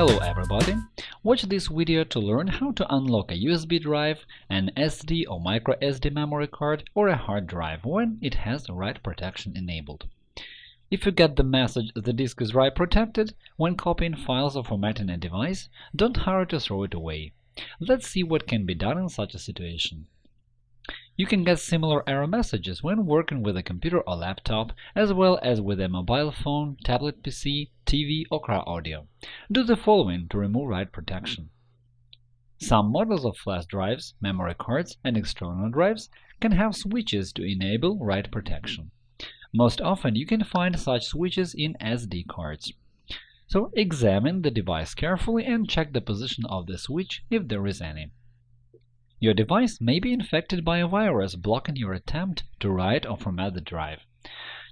Hello everybody! Watch this video to learn how to unlock a USB drive, an SD or microSD memory card, or a hard drive when it has write protection enabled. If you get the message the disk is write protected when copying files or formatting a device, don't hurry to throw it away. Let's see what can be done in such a situation. You can get similar error messages when working with a computer or laptop, as well as with a mobile phone, tablet PC, TV or car audio. Do the following to remove write protection. Some models of flash drives, memory cards, and external drives can have switches to enable write protection. Most often you can find such switches in SD cards. So examine the device carefully and check the position of the switch if there is any. Your device may be infected by a virus blocking your attempt to write or format the drive.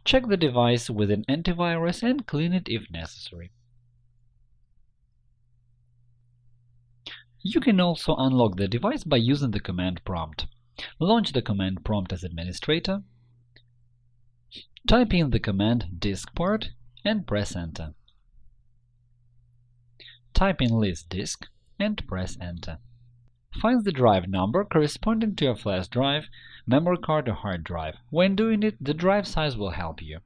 Check the device with an antivirus and clean it if necessary. You can also unlock the device by using the command prompt. Launch the command prompt as administrator, type in the command diskpart and press Enter. Type in list disk and press Enter. Find the drive number corresponding to your flash drive, memory card or hard drive. When doing it, the drive size will help you.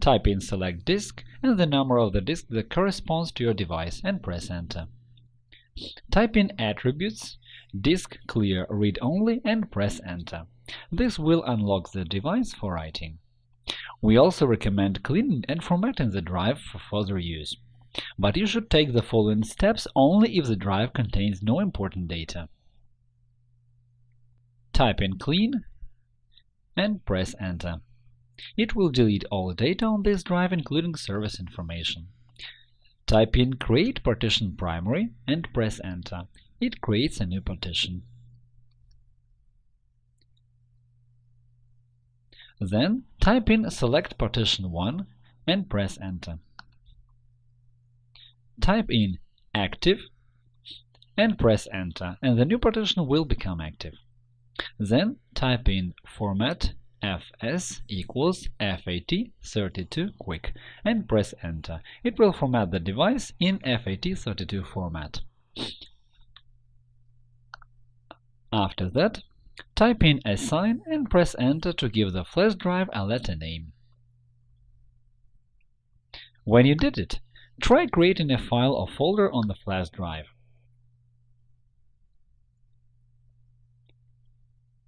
Type in select disk and the number of the disk that corresponds to your device and press Enter. Type in attributes, disk clear read-only and press Enter. This will unlock the device for writing. We also recommend cleaning and formatting the drive for further use. But you should take the following steps only if the drive contains no important data. Type in clean and press Enter. It will delete all data on this drive, including service information. Type in create partition primary and press Enter. It creates a new partition. Then type in select partition 1 and press Enter. Type in active and press Enter, and the new partition will become active. Then type in format fs equals FAT32 quick and press Enter. It will format the device in FAT32 format. After that, type in assign and press Enter to give the flash drive a letter name. When you did it, try creating a file or folder on the flash drive.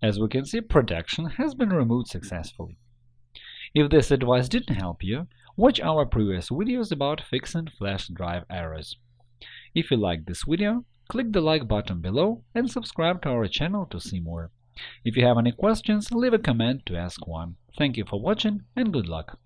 As we can see, protection has been removed successfully. If this advice didn't help you, watch our previous videos about fixing flash drive errors. If you liked this video, click the like button below and subscribe to our channel to see more. If you have any questions, leave a comment to ask one. Thank you for watching and good luck!